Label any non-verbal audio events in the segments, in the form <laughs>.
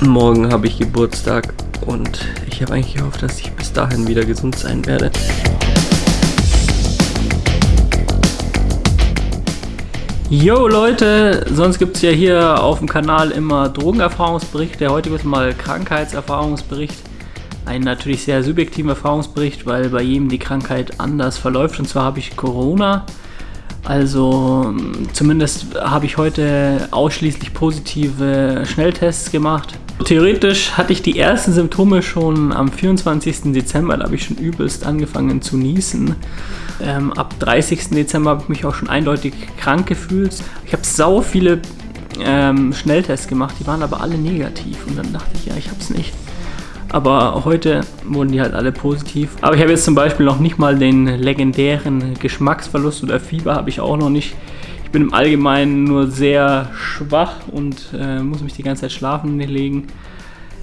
Morgen habe ich Geburtstag und ich habe eigentlich gehofft, dass ich bis dahin wieder gesund sein werde. Yo Leute, sonst gibt es ja hier auf dem Kanal immer Drogenerfahrungsberichte. Heute wird mal Krankheitserfahrungsbericht. Ein natürlich sehr subjektiver Erfahrungsbericht, weil bei jedem die Krankheit anders verläuft. Und zwar habe ich Corona. Also zumindest habe ich heute ausschließlich positive Schnelltests gemacht. Theoretisch hatte ich die ersten Symptome schon am 24. Dezember, da habe ich schon übelst angefangen zu niesen. Ähm, ab 30. Dezember habe ich mich auch schon eindeutig krank gefühlt. Ich habe sau viele ähm, Schnelltests gemacht, die waren aber alle negativ und dann dachte ich, ja, ich habe es nicht. Aber heute wurden die halt alle positiv. Aber ich habe jetzt zum Beispiel noch nicht mal den legendären Geschmacksverlust oder Fieber habe ich auch noch nicht. Ich bin im Allgemeinen nur sehr schwach und äh, muss mich die ganze Zeit schlafen legen.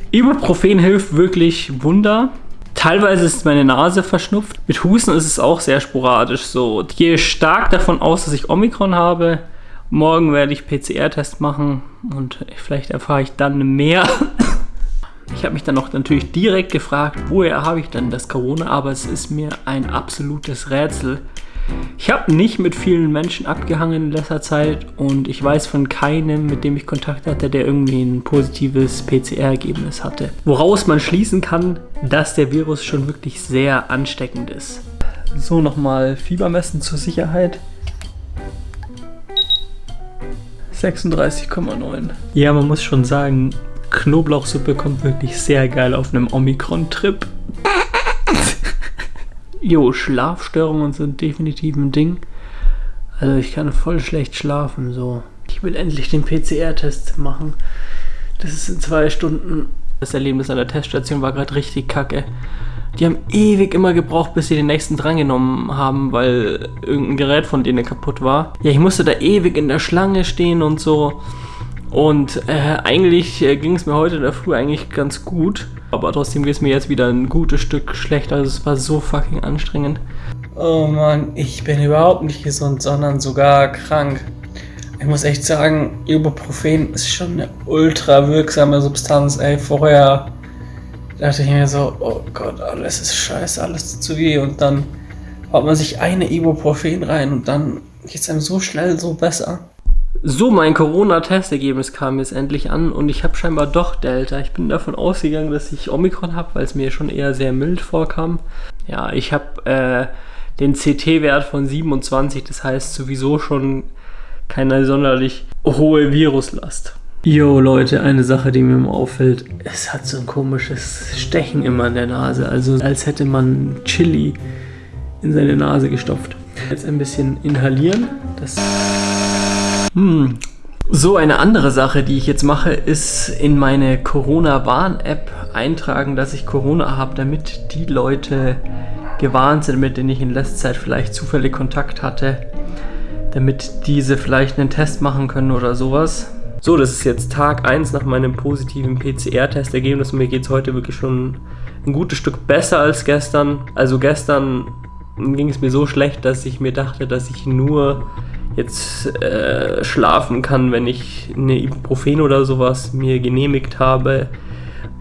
Ibuprofen hilft wirklich Wunder. Teilweise ist meine Nase verschnupft. Mit Husten ist es auch sehr sporadisch so. Ich gehe stark davon aus, dass ich Omikron habe. Morgen werde ich PCR-Test machen und vielleicht erfahre ich dann mehr. <laughs> Ich habe mich dann auch natürlich direkt gefragt, woher habe ich denn das Corona, aber es ist mir ein absolutes Rätsel. Ich habe nicht mit vielen Menschen abgehangen in letzter Zeit und ich weiß von keinem, mit dem ich Kontakt hatte, der irgendwie ein positives PCR-Ergebnis hatte. Woraus man schließen kann, dass der Virus schon wirklich sehr ansteckend ist. So, nochmal Fieber messen zur Sicherheit. 36,9. Ja, man muss schon sagen, Knoblauchsuppe kommt wirklich sehr geil auf einem Omikron-Trip. Jo, Schlafstörungen sind definitiv ein Ding. Also ich kann voll schlecht schlafen, so. Ich will endlich den PCR-Test machen. Das ist in zwei Stunden. Das Erlebnis an der Teststation war gerade richtig kacke. Die haben ewig immer gebraucht, bis sie den nächsten drangenommen haben, weil irgendein Gerät von denen kaputt war. Ja, ich musste da ewig in der Schlange stehen und so. Und äh, eigentlich äh, ging es mir heute in der Früh eigentlich ganz gut. Aber trotzdem geht es mir jetzt wieder ein gutes Stück schlechter. Also es war so fucking anstrengend. Oh Mann, ich bin überhaupt nicht gesund, sondern sogar krank. Ich muss echt sagen, Ibuprofen ist schon eine ultra wirksame Substanz. Ey, vorher dachte ich mir so, oh Gott, alles ist scheiße, alles zu weh. Und dann haut man sich eine Ibuprofen rein und dann geht es einem so schnell so besser. So, mein Corona-Testergebnis kam jetzt endlich an und ich habe scheinbar doch Delta. Ich bin davon ausgegangen, dass ich Omikron habe, weil es mir schon eher sehr mild vorkam. Ja, ich habe äh, den CT-Wert von 27, das heißt sowieso schon keine sonderlich hohe Viruslast. Jo Leute, eine Sache, die mir immer auffällt, es hat so ein komisches Stechen immer in der Nase, also als hätte man Chili in seine Nase gestopft. Jetzt ein bisschen inhalieren, das hm. So, eine andere Sache, die ich jetzt mache, ist in meine Corona-Warn-App eintragen, dass ich Corona habe, damit die Leute gewarnt sind, mit denen ich in letzter Zeit vielleicht zufällig Kontakt hatte, damit diese vielleicht einen Test machen können oder sowas. So, das ist jetzt Tag 1 nach meinem positiven PCR-Testergebnis mir geht es heute wirklich schon ein gutes Stück besser als gestern. Also gestern ging es mir so schlecht, dass ich mir dachte, dass ich nur jetzt äh, schlafen kann, wenn ich eine Ibuprofen oder sowas mir genehmigt habe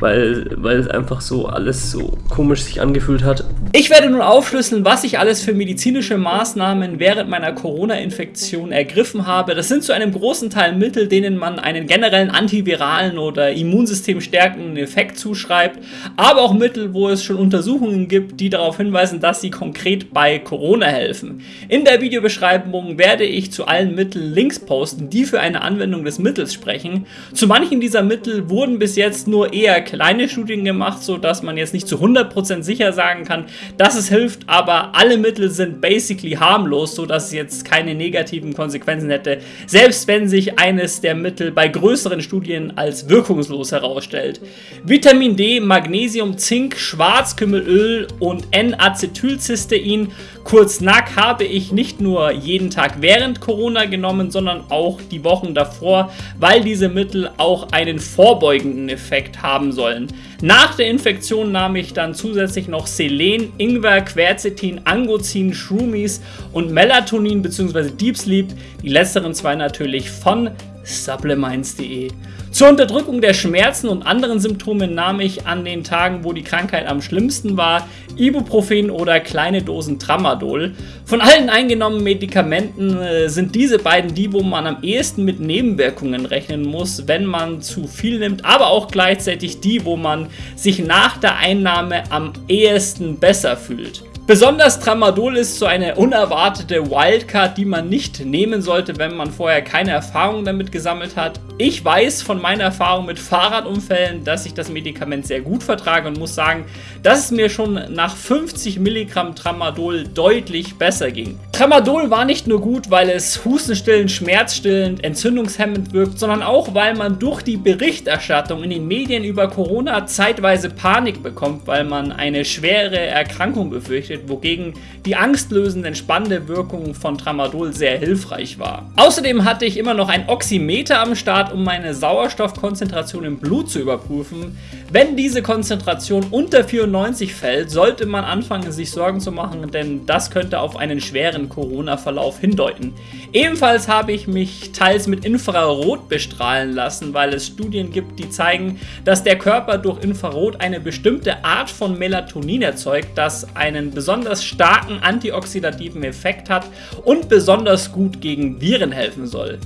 weil, weil es einfach so alles so komisch sich angefühlt hat. Ich werde nun aufschlüsseln, was ich alles für medizinische Maßnahmen während meiner Corona-Infektion ergriffen habe. Das sind zu einem großen Teil Mittel, denen man einen generellen antiviralen oder Immunsystem stärkenden Effekt zuschreibt, aber auch Mittel, wo es schon Untersuchungen gibt, die darauf hinweisen, dass sie konkret bei Corona helfen. In der Videobeschreibung werde ich zu allen Mitteln Links posten, die für eine Anwendung des Mittels sprechen. Zu manchen dieser Mittel wurden bis jetzt nur eher kleine Studien gemacht, sodass man jetzt nicht zu 100% sicher sagen kann, dass es hilft, aber alle Mittel sind basically harmlos, sodass es jetzt keine negativen Konsequenzen hätte, selbst wenn sich eines der Mittel bei größeren Studien als wirkungslos herausstellt. Vitamin D, Magnesium, Zink, Schwarzkümmelöl und N-Acetylcystein, kurz NAC, habe ich nicht nur jeden Tag während Corona genommen, sondern auch die Wochen davor, weil diese Mittel auch einen vorbeugenden Effekt haben sollen. Nach der Infektion nahm ich dann zusätzlich noch Selen, Ingwer, Quercetin, Angozin, Shroomies und Melatonin bzw. Deep Sleep, die letzteren zwei natürlich von supplements.de. Zur Unterdrückung der Schmerzen und anderen Symptome nahm ich an den Tagen, wo die Krankheit am schlimmsten war, Ibuprofen oder kleine Dosen Tramadol. Von allen eingenommenen Medikamenten äh, sind diese beiden die, wo man am ehesten mit Nebenwirkungen rechnen muss, wenn man zu viel nimmt, aber auch gleichzeitig die, wo man sich nach der Einnahme am ehesten besser fühlt. Besonders Tramadol ist so eine unerwartete Wildcard, die man nicht nehmen sollte, wenn man vorher keine Erfahrung damit gesammelt hat. Ich weiß von meiner Erfahrung mit Fahrradunfällen, dass ich das Medikament sehr gut vertrage und muss sagen, dass es mir schon nach 50 Milligramm Tramadol deutlich besser ging. Tramadol war nicht nur gut, weil es hustenstillend, schmerzstillend, entzündungshemmend wirkt, sondern auch, weil man durch die Berichterstattung in den Medien über Corona zeitweise Panik bekommt, weil man eine schwere Erkrankung befürchtet, wogegen die angstlösende, entspannende Wirkung von Tramadol sehr hilfreich war. Außerdem hatte ich immer noch ein Oximeter am Start, um meine Sauerstoffkonzentration im Blut zu überprüfen. Wenn diese Konzentration unter 94 fällt, sollte man anfangen, sich Sorgen zu machen, denn das könnte auf einen schweren Corona-Verlauf hindeuten. Ebenfalls habe ich mich teils mit Infrarot bestrahlen lassen, weil es Studien gibt, die zeigen, dass der Körper durch Infrarot eine bestimmte Art von Melatonin erzeugt, das einen besonders starken antioxidativen Effekt hat und besonders gut gegen Viren helfen soll.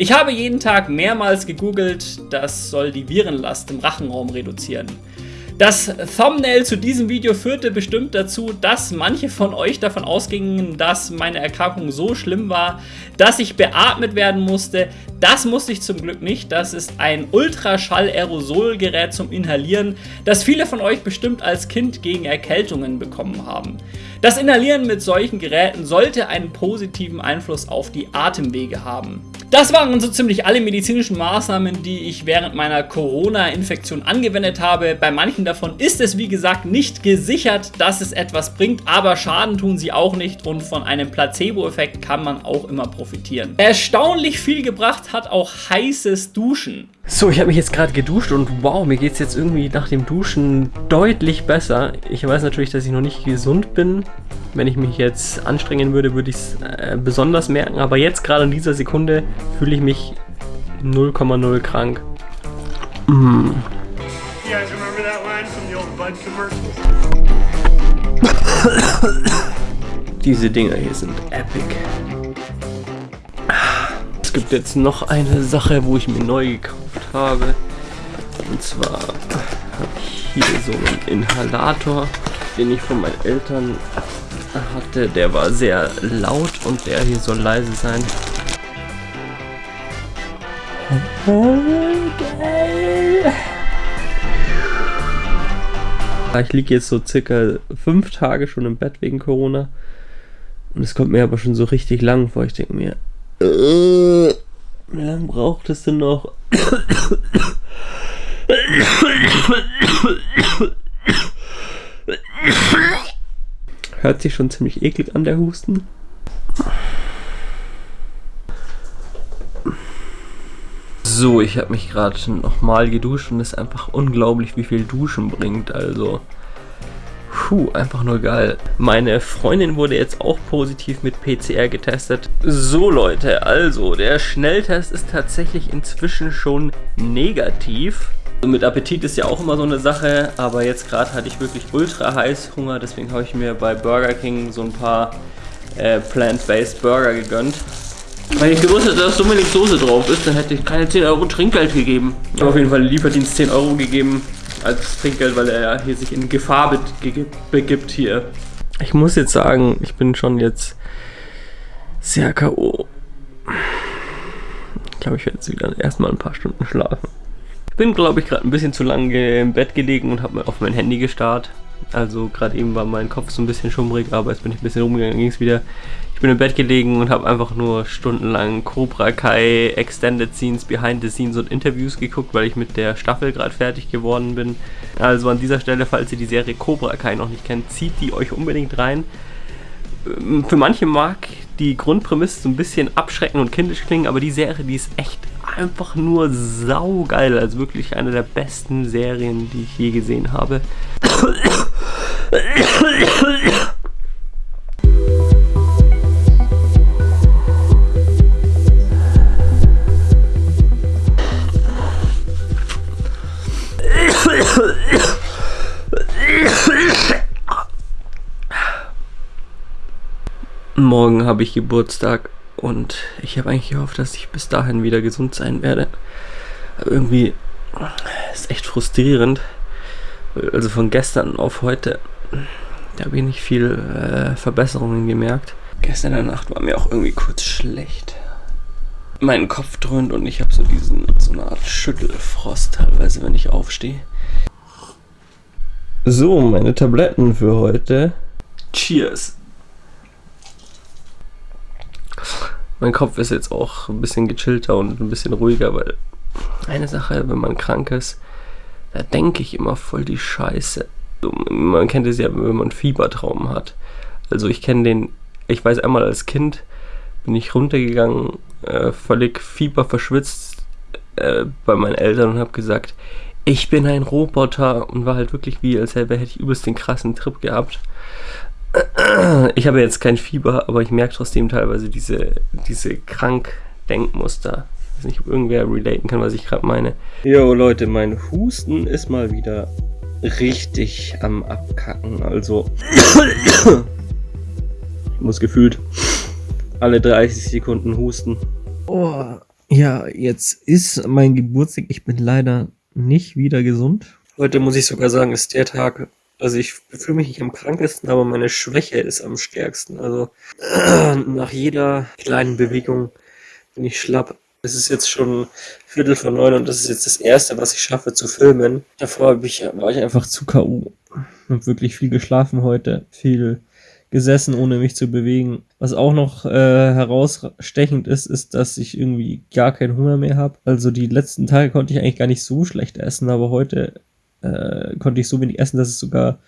Ich habe jeden Tag mehrmals gegoogelt, das soll die Virenlast im Rachenraum reduzieren. Das Thumbnail zu diesem Video führte bestimmt dazu, dass manche von euch davon ausgingen, dass meine Erkrankung so schlimm war, dass ich beatmet werden musste. Das musste ich zum Glück nicht. Das ist ein Ultraschall-Aerosolgerät zum Inhalieren, das viele von euch bestimmt als Kind gegen Erkältungen bekommen haben. Das Inhalieren mit solchen Geräten sollte einen positiven Einfluss auf die Atemwege haben. Das waren so ziemlich alle medizinischen Maßnahmen, die ich während meiner Corona-Infektion angewendet habe. Bei manchen davon ist es wie gesagt nicht gesichert, dass es etwas bringt, aber Schaden tun sie auch nicht und von einem Placebo-Effekt kann man auch immer profitieren. Erstaunlich viel gebracht hat auch heißes Duschen. So, ich habe mich jetzt gerade geduscht und wow, mir geht es jetzt irgendwie nach dem Duschen deutlich besser. Ich weiß natürlich, dass ich noch nicht gesund bin. Wenn ich mich jetzt anstrengen würde, würde ich es äh, besonders merken. Aber jetzt gerade in dieser Sekunde fühle ich mich 0,0 krank. Mm. <coughs> Diese Dinger hier sind epic. Es gibt jetzt noch eine Sache, wo ich mir neu gekauft habe. Und zwar habe ich hier so einen Inhalator, den ich von meinen Eltern hatte. Der war sehr laut und der hier soll leise sein. Ich liege jetzt so circa fünf Tage schon im Bett wegen Corona. Und es kommt mir aber schon so richtig lang vor. Ich denke mir, äh, wie lange braucht es denn noch? Hört sich schon ziemlich eklig an, der Husten. So, ich habe mich gerade nochmal geduscht und es ist einfach unglaublich, wie viel Duschen bringt. Also, Puh, einfach nur geil. Meine Freundin wurde jetzt auch positiv mit PCR getestet. So Leute, also der Schnelltest ist tatsächlich inzwischen schon negativ. Also mit Appetit ist ja auch immer so eine Sache, aber jetzt gerade hatte ich wirklich ultra heiß Hunger, deswegen habe ich mir bei Burger King so ein paar äh, Plant-Based Burger gegönnt. Wenn ich gewusst hätte, dass so wenig Soße drauf ist, dann hätte ich keine 10 Euro Trinkgeld gegeben. Ich habe auf jeden Fall Lieferdienst 10 Euro gegeben als Trinkgeld, weil er ja hier sich in Gefahr begibt hier. Ich muss jetzt sagen, ich bin schon jetzt sehr K.O. Ich glaube, ich werde jetzt wieder erstmal ein paar Stunden schlafen. Ich bin, glaube ich, gerade ein bisschen zu lange im Bett gelegen und habe auf mein Handy gestarrt. Also gerade eben war mein Kopf so ein bisschen schummrig, aber jetzt bin ich ein bisschen rumgegangen, ging es wieder. Ich bin im Bett gelegen und habe einfach nur stundenlang Cobra Kai, Extended Scenes, Behind the Scenes und Interviews geguckt, weil ich mit der Staffel gerade fertig geworden bin. Also an dieser Stelle, falls ihr die Serie Cobra Kai noch nicht kennt, zieht die euch unbedingt rein. Ähm, für manche mag die Grundprämisse so ein bisschen abschrecken und kindisch klingen, aber die Serie, die ist echt einfach nur saugeil. Also wirklich eine der besten Serien, die ich je gesehen habe. Morgen habe ich Geburtstag und ich habe eigentlich gehofft, dass ich bis dahin wieder gesund sein werde. Aber irgendwie ist echt frustrierend. Also von gestern auf heute, da habe ich nicht viel äh, Verbesserungen gemerkt. Gestern in der Nacht war mir auch irgendwie kurz schlecht. Mein Kopf dröhnt und ich habe so diesen, so eine Art Schüttelfrost teilweise, wenn ich aufstehe. So, meine Tabletten für heute. Cheers. Mein Kopf ist jetzt auch ein bisschen gechillter und ein bisschen ruhiger, weil eine Sache, wenn man krank ist, da denke ich immer voll die Scheiße. Man kennt es ja, wenn man Fiebertraum hat. Also ich kenne den, ich weiß einmal als Kind bin ich runtergegangen, äh, völlig fieberverschwitzt äh, bei meinen Eltern und habe gesagt, ich bin ein Roboter und war halt wirklich wie, als hätte ich übelst den krassen Trip gehabt. Ich habe jetzt kein Fieber, aber ich merke trotzdem teilweise diese, diese Krank-Denkmuster. Ich weiß nicht, ob irgendwer relaten kann, was ich gerade meine. Jo Leute, mein Husten ist mal wieder richtig am Abkacken. Also, ich muss gefühlt alle 30 Sekunden husten. Oh, ja, jetzt ist mein Geburtstag. Ich bin leider nicht wieder gesund. Heute muss ich sogar sagen, ist der Tag, also ich fühle mich nicht am krankesten, aber meine Schwäche ist am stärksten. Also <clears throat> nach jeder kleinen Bewegung bin ich schlapp. Es ist jetzt schon Viertel vor neun und das ist jetzt das erste, was ich schaffe zu filmen. Davor ich, war ich einfach zu K.O. Hab wirklich viel geschlafen heute, viel gesessen, ohne mich zu bewegen. Was auch noch äh, herausstechend ist, ist, dass ich irgendwie gar keinen Hunger mehr habe. Also die letzten Tage konnte ich eigentlich gar nicht so schlecht essen, aber heute äh, konnte ich so wenig essen, dass es sogar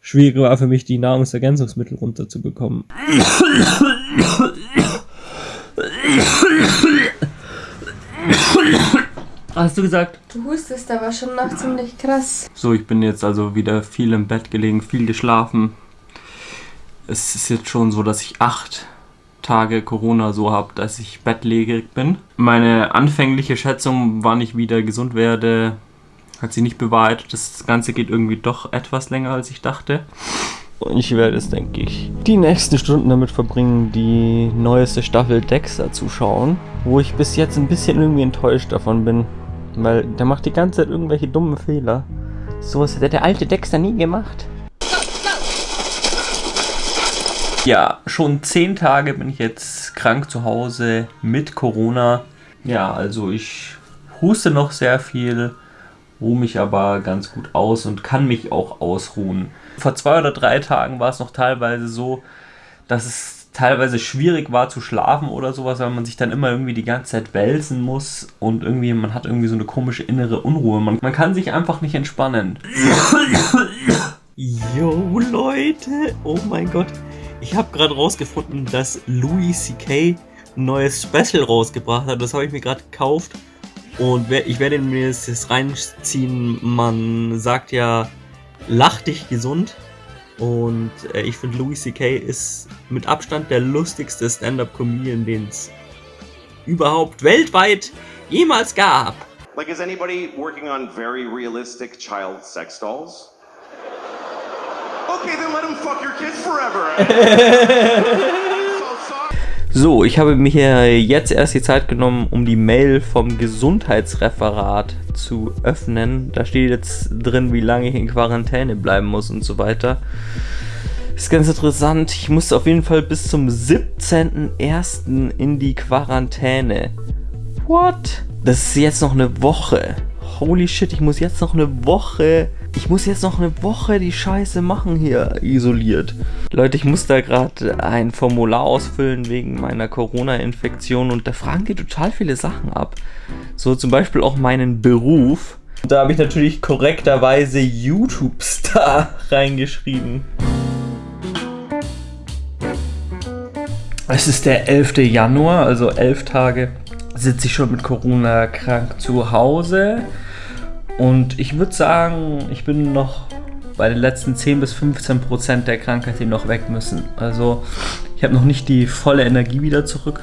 schwieriger war für mich, die Nahrungsergänzungsmittel runterzubekommen. Hast du gesagt? Du hustest aber schon noch ziemlich krass. So, ich bin jetzt also wieder viel im Bett gelegen, viel geschlafen. Es ist jetzt schon so, dass ich acht Tage Corona so habe, dass ich bettlägerig bin. Meine anfängliche Schätzung, wann ich wieder gesund werde, hat sich nicht bewahrheitet. Das Ganze geht irgendwie doch etwas länger, als ich dachte. Und ich werde es, denke ich, die nächsten Stunden damit verbringen, die neueste Staffel Dexter zu schauen. Wo ich bis jetzt ein bisschen irgendwie enttäuscht davon bin. Weil der macht die ganze Zeit irgendwelche dummen Fehler. So was hätte der alte Dexter nie gemacht. Ja, schon zehn Tage bin ich jetzt krank zu Hause mit Corona. Ja, also ich huste noch sehr viel ruhe mich aber ganz gut aus und kann mich auch ausruhen. Vor zwei oder drei Tagen war es noch teilweise so, dass es teilweise schwierig war zu schlafen oder sowas, weil man sich dann immer irgendwie die ganze Zeit wälzen muss und irgendwie man hat irgendwie so eine komische innere Unruhe. Man, man kann sich einfach nicht entspannen. <coughs> Yo Leute, oh mein Gott. Ich habe gerade rausgefunden, dass Louis C.K. ein neues Special rausgebracht hat. Das habe ich mir gerade gekauft. Und ich werde mir jetzt reinziehen, man sagt ja, lach dich gesund. Und äh, ich finde Louis C.K. ist mit Abstand der lustigste Stand-Up-Comedian, den es überhaupt weltweit jemals gab. Like, is anybody working on very realistic child sex dolls? Okay, then let him fuck your kids forever. <laughs> So, ich habe mir jetzt erst die Zeit genommen, um die Mail vom Gesundheitsreferat zu öffnen. Da steht jetzt drin, wie lange ich in Quarantäne bleiben muss und so weiter. Ist ganz interessant. Ich muss auf jeden Fall bis zum 17.01. in die Quarantäne. What? Das ist jetzt noch eine Woche. Holy shit, ich muss jetzt noch eine Woche ich muss jetzt noch eine Woche die Scheiße machen hier isoliert. Leute, ich muss da gerade ein Formular ausfüllen wegen meiner Corona-Infektion und da fragen die total viele Sachen ab. So zum Beispiel auch meinen Beruf. Da habe ich natürlich korrekterweise YouTube-Star <laughs> reingeschrieben. Es ist der 11. Januar, also elf Tage sitze ich schon mit Corona krank zu Hause. Und ich würde sagen, ich bin noch bei den letzten 10 bis 15 Prozent der Krankheit, die noch weg müssen. Also ich habe noch nicht die volle Energie wieder zurück.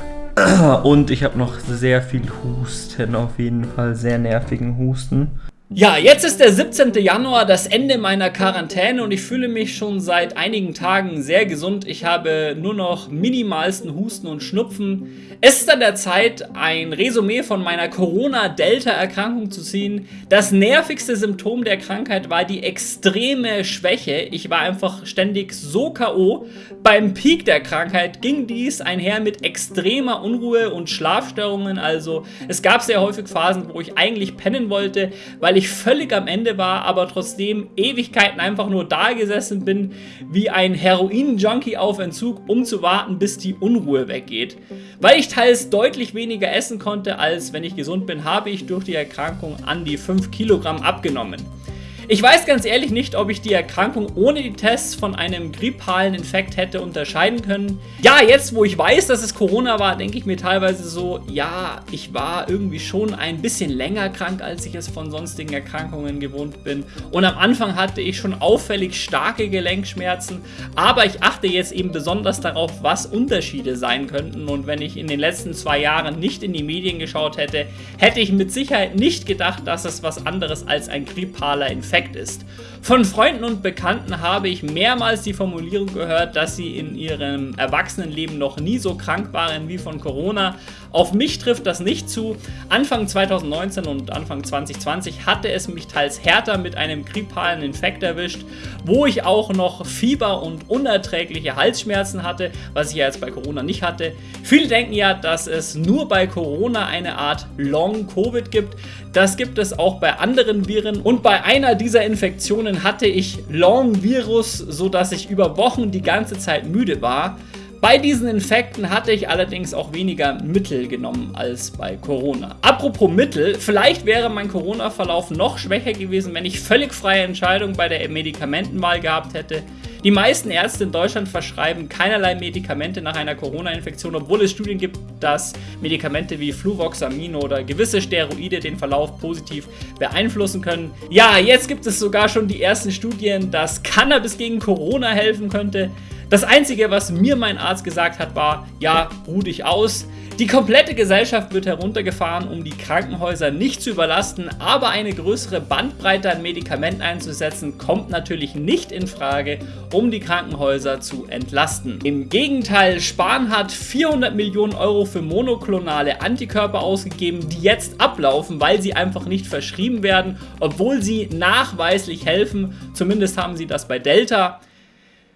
Und ich habe noch sehr viel Husten, auf jeden Fall sehr nervigen Husten. Ja, jetzt ist der 17. Januar, das Ende meiner Quarantäne und ich fühle mich schon seit einigen Tagen sehr gesund. Ich habe nur noch minimalsten Husten und Schnupfen. Es ist an der Zeit, ein Resümee von meiner Corona-Delta-Erkrankung zu ziehen. Das nervigste Symptom der Krankheit war die extreme Schwäche. Ich war einfach ständig so K.O. Beim Peak der Krankheit ging dies einher mit extremer Unruhe und Schlafstörungen. Also es gab sehr häufig Phasen, wo ich eigentlich pennen wollte, weil ich völlig am Ende war, aber trotzdem Ewigkeiten einfach nur da gesessen bin, wie ein Heroin-Junkie auf Entzug, um zu warten, bis die Unruhe weggeht. Weil ich teils deutlich weniger essen konnte, als wenn ich gesund bin, habe ich durch die Erkrankung an die 5 Kilogramm abgenommen. Ich weiß ganz ehrlich nicht, ob ich die Erkrankung ohne die Tests von einem grippalen Infekt hätte unterscheiden können. Ja, jetzt wo ich weiß, dass es Corona war, denke ich mir teilweise so, ja, ich war irgendwie schon ein bisschen länger krank, als ich es von sonstigen Erkrankungen gewohnt bin. Und am Anfang hatte ich schon auffällig starke Gelenkschmerzen, aber ich achte jetzt eben besonders darauf, was Unterschiede sein könnten. Und wenn ich in den letzten zwei Jahren nicht in die Medien geschaut hätte, hätte ich mit Sicherheit nicht gedacht, dass es was anderes als ein grippaler Infekt perfekt ist. Von Freunden und Bekannten habe ich mehrmals die Formulierung gehört, dass sie in ihrem Erwachsenenleben noch nie so krank waren wie von Corona. Auf mich trifft das nicht zu. Anfang 2019 und Anfang 2020 hatte es mich teils härter mit einem grippalen Infekt erwischt, wo ich auch noch Fieber und unerträgliche Halsschmerzen hatte, was ich ja jetzt bei Corona nicht hatte. Viele denken ja, dass es nur bei Corona eine Art Long-Covid gibt. Das gibt es auch bei anderen Viren und bei einer dieser Infektionen hatte ich Long-Virus, sodass ich über Wochen die ganze Zeit müde war. Bei diesen Infekten hatte ich allerdings auch weniger Mittel genommen als bei Corona. Apropos Mittel, vielleicht wäre mein Corona-Verlauf noch schwächer gewesen, wenn ich völlig freie Entscheidung bei der Medikamentenwahl gehabt hätte. Die meisten Ärzte in Deutschland verschreiben keinerlei Medikamente nach einer Corona-Infektion, obwohl es Studien gibt, dass Medikamente wie Fluvoxamin oder gewisse Steroide den Verlauf positiv beeinflussen können. Ja, jetzt gibt es sogar schon die ersten Studien, dass Cannabis gegen Corona helfen könnte. Das Einzige, was mir mein Arzt gesagt hat, war, ja, ruh dich aus. Die komplette Gesellschaft wird heruntergefahren, um die Krankenhäuser nicht zu überlasten, aber eine größere Bandbreite an Medikamenten einzusetzen, kommt natürlich nicht in Frage, um die Krankenhäuser zu entlasten. Im Gegenteil, Spahn hat 400 Millionen Euro für monoklonale Antikörper ausgegeben, die jetzt ablaufen, weil sie einfach nicht verschrieben werden, obwohl sie nachweislich helfen. Zumindest haben sie das bei Delta.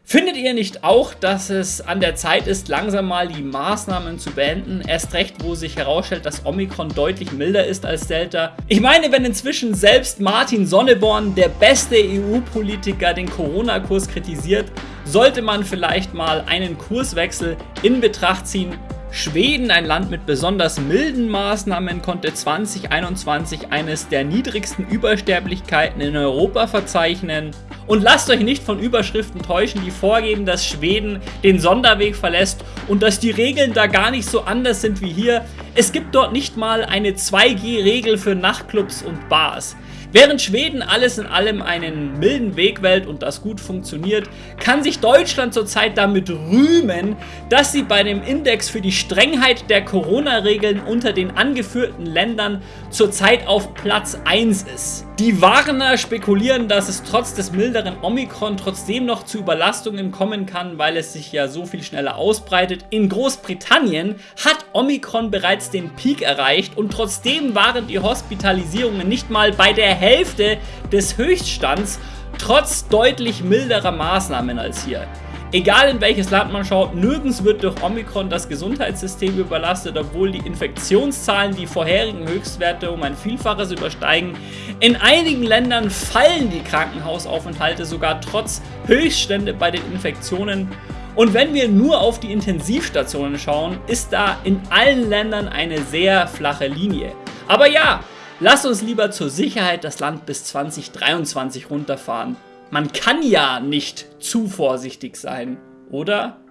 Findet ihr nicht auch, dass es an der Zeit ist, langsam mal die Maßnahmen zu beenden? Erst recht, wo sich herausstellt, dass Omikron deutlich milder ist als Delta. Ich meine, wenn inzwischen selbst Martin Sonneborn, der beste EU-Politiker, den Corona-Kurs kritisiert, sollte man vielleicht mal einen Kurswechsel in Betracht ziehen Schweden, ein Land mit besonders milden Maßnahmen, konnte 2021 eines der niedrigsten Übersterblichkeiten in Europa verzeichnen. Und lasst euch nicht von Überschriften täuschen, die vorgeben, dass Schweden den Sonderweg verlässt und dass die Regeln da gar nicht so anders sind wie hier. Es gibt dort nicht mal eine 2G-Regel für Nachtclubs und Bars. Während Schweden alles in allem einen milden Weg wählt und das gut funktioniert, kann sich Deutschland zurzeit damit rühmen, dass sie bei dem Index für die Strengheit der Corona-Regeln unter den angeführten Ländern zurzeit auf Platz 1 ist. Die Warner spekulieren, dass es trotz des milderen Omikron trotzdem noch zu Überlastungen kommen kann, weil es sich ja so viel schneller ausbreitet. In Großbritannien hat Omikron bereits den Peak erreicht und trotzdem waren die Hospitalisierungen nicht mal bei der Hälfte des Höchststands, trotz deutlich milderer Maßnahmen als hier. Egal in welches Land man schaut, nirgends wird durch Omikron das Gesundheitssystem überlastet, obwohl die Infektionszahlen die vorherigen Höchstwerte um ein Vielfaches übersteigen. In einigen Ländern fallen die Krankenhausaufenthalte sogar trotz Höchststände bei den Infektionen. Und wenn wir nur auf die Intensivstationen schauen, ist da in allen Ländern eine sehr flache Linie. Aber ja, lasst uns lieber zur Sicherheit das Land bis 2023 runterfahren. Man kann ja nicht zu vorsichtig sein, oder?